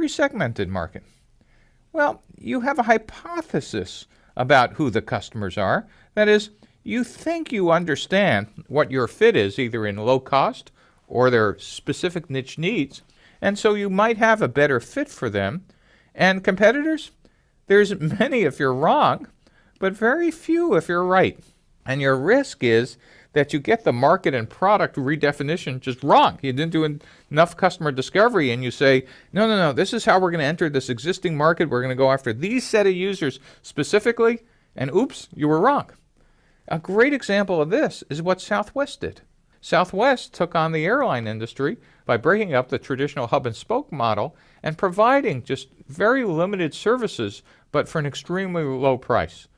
resegmented market. Well, you have a hypothesis about who the customers are. That is, you think you understand what your fit is, either in low cost or their specific niche needs, and so you might have a better fit for them. And competitors, there's many if you're wrong, but very few if you're right. And your risk is that you get the market and product redefinition just wrong. You didn't do enough customer discovery and you say, no, no, no, this is how we're going to enter this existing market. We're going to go after these set of users specifically. And oops, you were wrong. A great example of this is what Southwest did. Southwest took on the airline industry by breaking up the traditional hub and spoke model and providing just very limited services, but for an extremely low price.